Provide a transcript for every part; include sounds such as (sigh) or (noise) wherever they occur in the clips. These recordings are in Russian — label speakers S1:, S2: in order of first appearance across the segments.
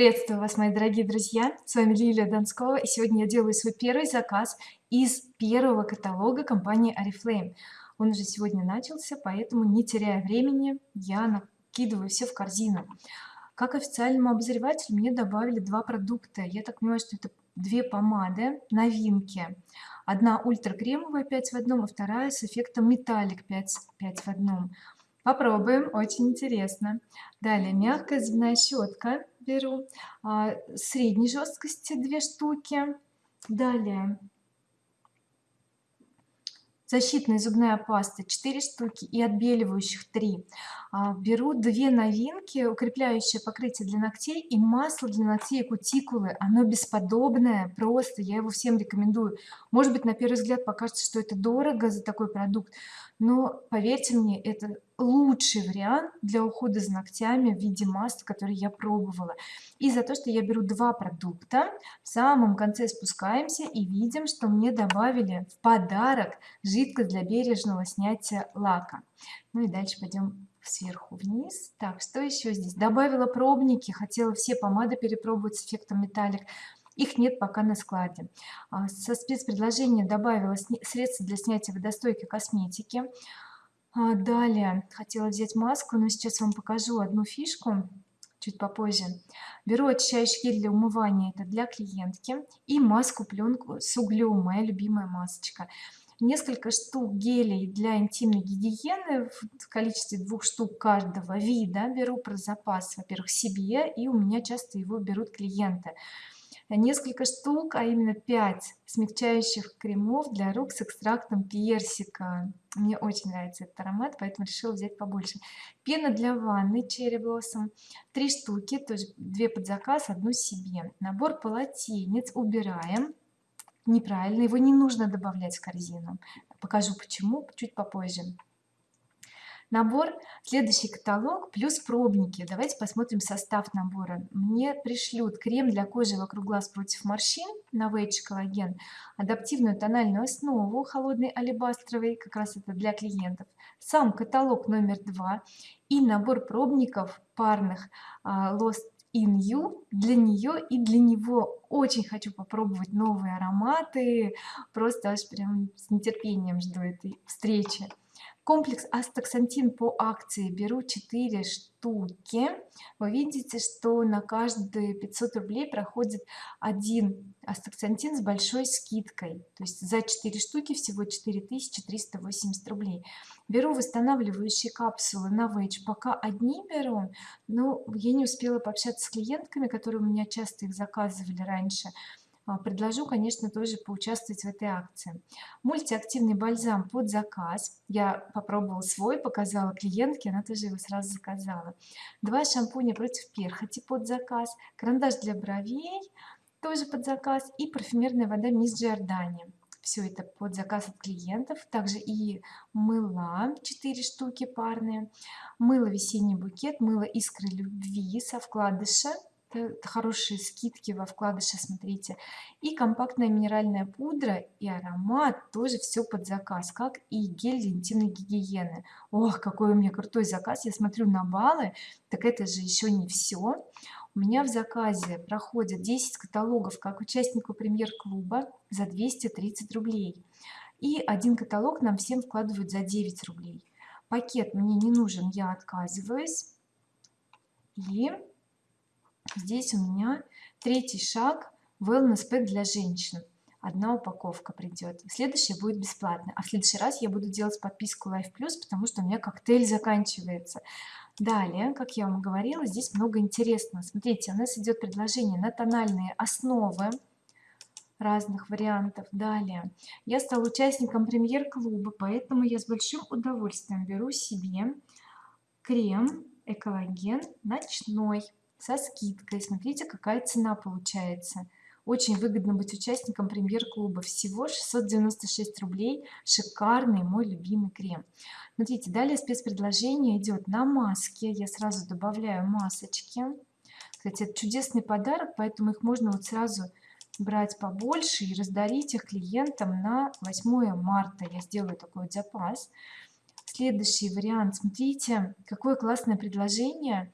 S1: приветствую вас мои дорогие друзья. С вами Лилия Донскова и сегодня я делаю свой первый заказ из первого каталога компании oriflame. Он уже сегодня начался поэтому не теряя времени я накидываю все в корзину. Как официальному обозревателю мне добавили два продукта. Я так понимаю что это две помады новинки. Одна ультра кремовая 5 в одном а вторая с эффектом металлик 5 5 в одном попробуем очень интересно. Далее мягкая зубная щетка беру а, средней жесткости две штуки. Далее. Защитная зубная паста 4 штуки и отбеливающих 3 а, беру две новинки укрепляющее покрытие для ногтей и масло для ногтей кутикулы. Оно бесподобное просто я его всем рекомендую. Может быть на первый взгляд покажется что это дорого за такой продукт но поверьте мне это лучший вариант для ухода за ногтями в виде масла который я пробовала. И за то что я беру два продукта в самом конце спускаемся и видим что мне добавили в подарок жидкость для бережного снятия лака. Ну и дальше пойдем сверху вниз. Так что еще здесь? Добавила пробники хотела все помады перепробовать с эффектом металлик их нет пока на складе. А, со спецпредложения добавила средства для снятия водостойкой косметики. А, далее хотела взять маску но сейчас вам покажу одну фишку чуть попозже. Беру очищающий гель для умывания это для клиентки и маску пленку с углем моя любимая масочка. Несколько штук гелей для интимной гигиены в количестве двух штук каждого вида беру про запас во-первых себе и у меня часто его берут клиенты несколько штук а именно 5 смягчающих кремов для рук с экстрактом персика. Мне очень нравится этот аромат поэтому решила взять побольше. Пена для ванны черри блоссом три штуки тоже две под заказ одну себе. Набор полотенец убираем. Неправильно его не нужно добавлять в корзину. Покажу почему чуть попозже набор следующий каталог плюс пробники. Давайте посмотрим состав набора. Мне пришлют крем для кожи вокруг глаз против морщин новейдж коллаген адаптивную тональную основу холодный алебастровый как раз это для клиентов. Сам каталог номер два и набор пробников парных а, Lost in you для нее и для него. Очень хочу попробовать новые ароматы. Просто аж прям с нетерпением жду этой встречи комплекс астаксантин по акции. Беру 4 штуки. Вы видите что на каждые 500 рублей проходит один астаксантин с большой скидкой. То есть за 4 штуки всего 4380 рублей. Беру восстанавливающие капсулы на Вэйдж пока одни беру но я не успела пообщаться с клиентками которые у меня часто их заказывали раньше предложу конечно тоже поучаствовать в этой акции. Мультиактивный бальзам под заказ. Я попробовала свой показала клиентке она тоже его сразу заказала. Два шампуня против перхоти под заказ карандаш для бровей тоже под заказ и парфюмерная вода мисс Джордани. Все это под заказ от клиентов. Также и мыла 4 штуки парные. Мыло весенний букет мыло искры любви со вкладыша хорошие скидки во вкладыше смотрите. И компактная минеральная пудра и аромат тоже все под заказ как и гель для интимной гигиены. Ох какой у меня крутой заказ я смотрю на баллы так это же еще не все у меня в заказе проходят 10 каталогов как участнику премьер-клуба за 230 рублей. И один каталог нам всем вкладывают за 9 рублей. Пакет мне не нужен я отказываюсь. И здесь у меня третий шаг wellness pack для женщин. Одна упаковка придет следующая будет бесплатно а в следующий раз я буду делать подписку life plus потому что у меня коктейль заканчивается. Далее как я вам говорила здесь много интересного. Смотрите у нас идет предложение на тональные основы разных вариантов. Далее. Я стала участником премьер-клуба поэтому я с большим удовольствием беру себе крем экологен ночной со скидкой. Смотрите какая цена получается. Очень выгодно быть участником премьер-клуба. Всего 696 рублей. Шикарный мой любимый крем. Смотрите далее спецпредложение идет на маске я сразу добавляю масочки. Кстати это чудесный подарок поэтому их можно вот сразу брать побольше и раздарить их клиентам на 8 марта. Я сделаю такой вот запас. Следующий вариант. Смотрите какое классное предложение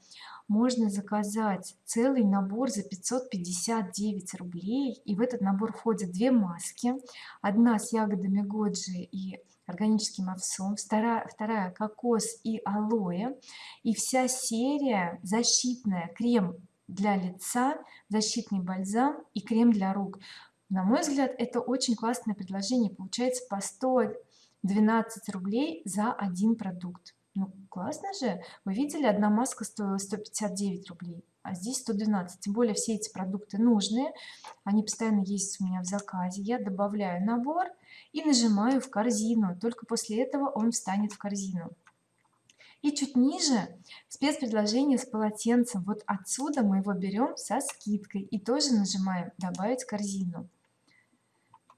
S1: можно заказать целый набор за 559 рублей и в этот набор входят две маски. Одна с ягодами годжи и органическим овсом вторая, вторая кокос и алоэ. И вся серия защитная крем для лица защитный бальзам и крем для рук. На мой взгляд это очень классное предложение. Получается по 112 рублей за один продукт ну классно же. Вы видели одна маска стоила 159 рублей а здесь 112 тем более все эти продукты нужные. Они постоянно есть у меня в заказе. Я добавляю набор и нажимаю в корзину. Только после этого он встанет в корзину. И чуть ниже спецпредложение с полотенцем. Вот отсюда мы его берем со скидкой и тоже нажимаем добавить корзину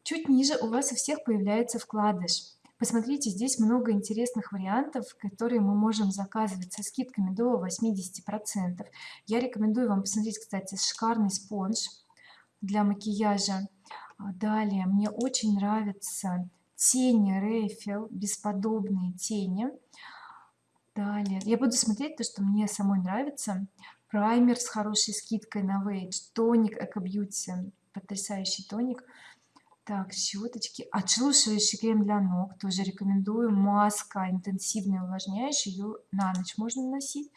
S1: чуть ниже у вас у всех появляется вкладыш посмотрите здесь много интересных вариантов которые мы можем заказывать со скидками до 80 процентов. Я рекомендую вам посмотреть кстати шикарный спонж для макияжа. А, далее мне очень нравятся тени Рейфел бесподобные тени. Далее я буду смотреть то что мне самой нравится. Праймер с хорошей скидкой на Вейдж тоник Эко Бьюти потрясающий тоник так щеточки отшелушивающий крем для ног. Тоже рекомендую. Маска интенсивная увлажняющая. Ее на ночь можно носить.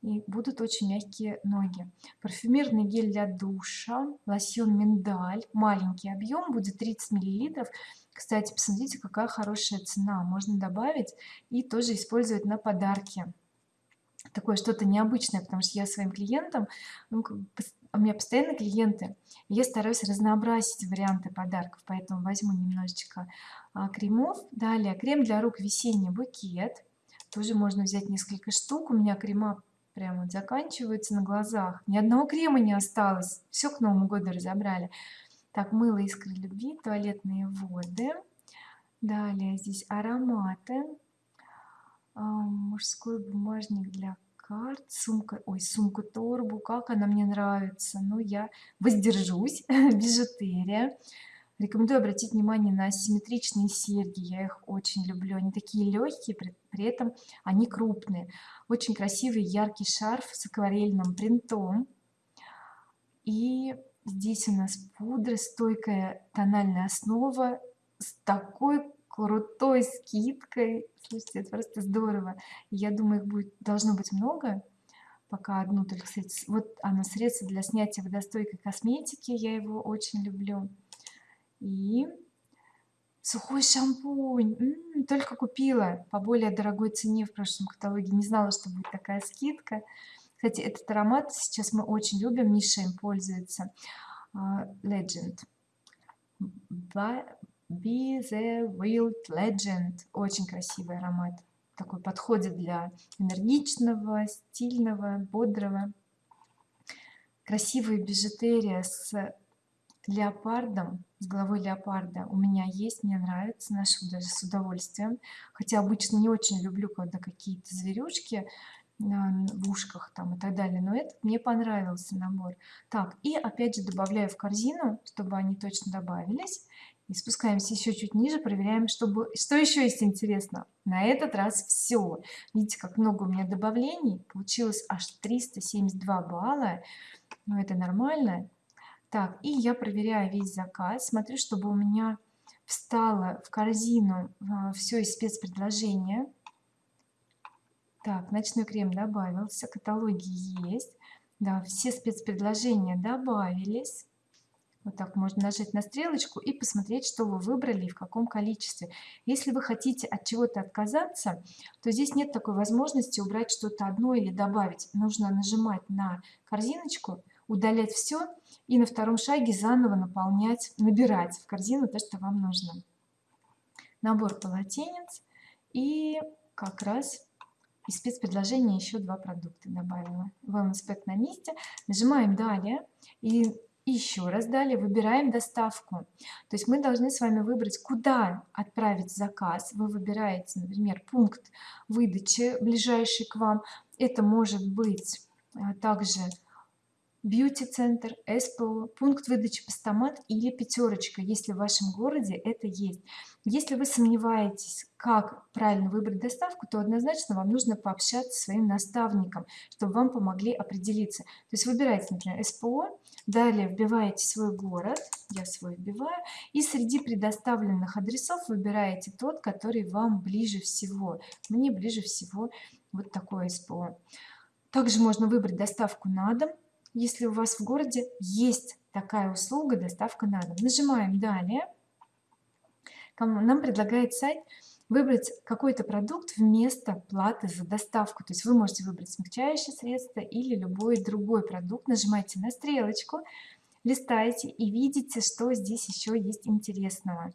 S1: И будут очень мягкие ноги. Парфюмерный гель для душа. Лосьон миндаль. Маленький объем будет 30 миллилитров. Кстати посмотрите какая хорошая цена. Можно добавить и тоже использовать на подарки такое что-то необычное потому что я своим клиентам ну, у меня постоянно клиенты я стараюсь разнообразить варианты подарков поэтому возьму немножечко а, кремов. Далее крем для рук весенний букет. Тоже можно взять несколько штук. У меня крема прямо вот заканчиваются на глазах. Ни одного крема не осталось. Все к новому году разобрали. Так мыло искры любви туалетные воды. Далее здесь ароматы. А, мужской бумажник для карт сумка ой сумку торбу как она мне нравится. Но я воздержусь (laughs) бижутерия рекомендую обратить внимание на симметричные серьги. Я их очень люблю. Они такие легкие при, при этом они крупные. Очень красивый яркий шарф с акварельным принтом. И здесь у нас пудра стойкая тональная основа с такой крутой скидкой. Слушайте это просто здорово. Я думаю их будет должно быть много пока одну только кстати вот оно средство для снятия водостойкой косметики я его очень люблю. И сухой шампунь. М -м, только купила по более дорогой цене в прошлом каталоге. Не знала что будет такая скидка. Кстати этот аромат сейчас мы очень любим. Миша им пользуется. А, Legend Be the Wild Legend. Очень красивый аромат. Такой подходит для энергичного стильного бодрого. Красивая бижутерия с леопардом с головой леопарда у меня есть мне нравится ношу даже с удовольствием. Хотя обычно не очень люблю когда какие-то зверюшки в ушках там и так далее но этот мне понравился набор. Так и опять же добавляю в корзину чтобы они точно добавились и спускаемся еще чуть ниже проверяем чтобы что еще есть интересно на этот раз все видите как много у меня добавлений. Получилось аж 372 балла. Но это нормально. Так и я проверяю весь заказ. Смотрю чтобы у меня встало в корзину а, все из спецпредложения. Так ночной крем добавился каталоги есть. Да все спецпредложения добавились вот так можно нажать на стрелочку и посмотреть что вы выбрали и в каком количестве. Если вы хотите от чего-то отказаться то здесь нет такой возможности убрать что-то одно или добавить. Нужно нажимать на корзиночку удалять все и на втором шаге заново наполнять набирать в корзину то что вам нужно. Набор полотенец и как раз из спецпредложения еще два продукта добавила. Wellness pack на месте. Нажимаем далее и еще раз далее выбираем доставку. То есть мы должны с вами выбрать куда отправить заказ. Вы выбираете например пункт выдачи ближайший к вам. Это может быть а, также бьюти-центр СПО пункт выдачи постамат или пятерочка если в вашем городе это есть. Если вы сомневаетесь как правильно выбрать доставку то однозначно вам нужно пообщаться со своим наставником чтобы вам помогли определиться. То есть выбирайте например СПО далее вбиваете свой город я свой вбиваю и среди предоставленных адресов выбираете тот который вам ближе всего. Мне ближе всего вот такое СПО также можно выбрать доставку на дом если у вас в городе есть такая услуга доставка на дом. Нажимаем далее нам предлагает сайт выбрать какой-то продукт вместо платы за доставку. То есть вы можете выбрать смягчающее средство или любой другой продукт. Нажимаете на стрелочку листаете и видите что здесь еще есть интересного.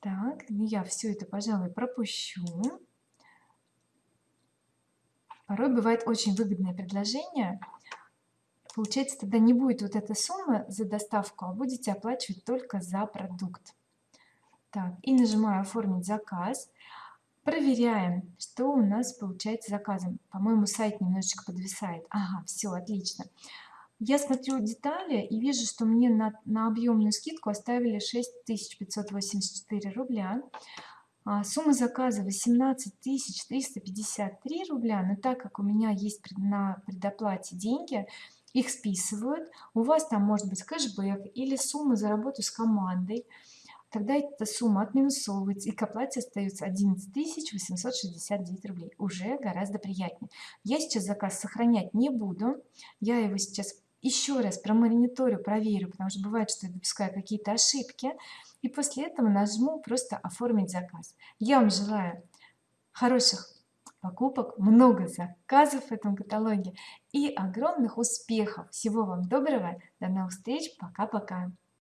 S1: Так ну я все это пожалуй пропущу. Порой бывает очень выгодное предложение получается тогда не будет вот эта сумма за доставку а будете оплачивать только за продукт. Так и нажимаю оформить заказ проверяем что у нас получается заказом. По-моему сайт немножечко подвисает. Ага все отлично. Я смотрю детали и вижу что мне на, на объемную скидку оставили 6584 рубля. А, сумма заказа 18 353 рубля но так как у меня есть на предоплате деньги их списывают. У вас там может быть кэшбэк или сумма за работу с командой. Тогда эта сумма отминусовывается и к оплате остается 11 869 рублей. Уже гораздо приятнее. Я сейчас заказ сохранять не буду. Я его сейчас еще раз промониторю проверю потому что бывает что я допускаю какие-то ошибки. И после этого нажму просто оформить заказ я вам желаю хороших покупок много заказов в этом каталоге. И огромных успехов! Всего вам доброго! До новых встреч! Пока пока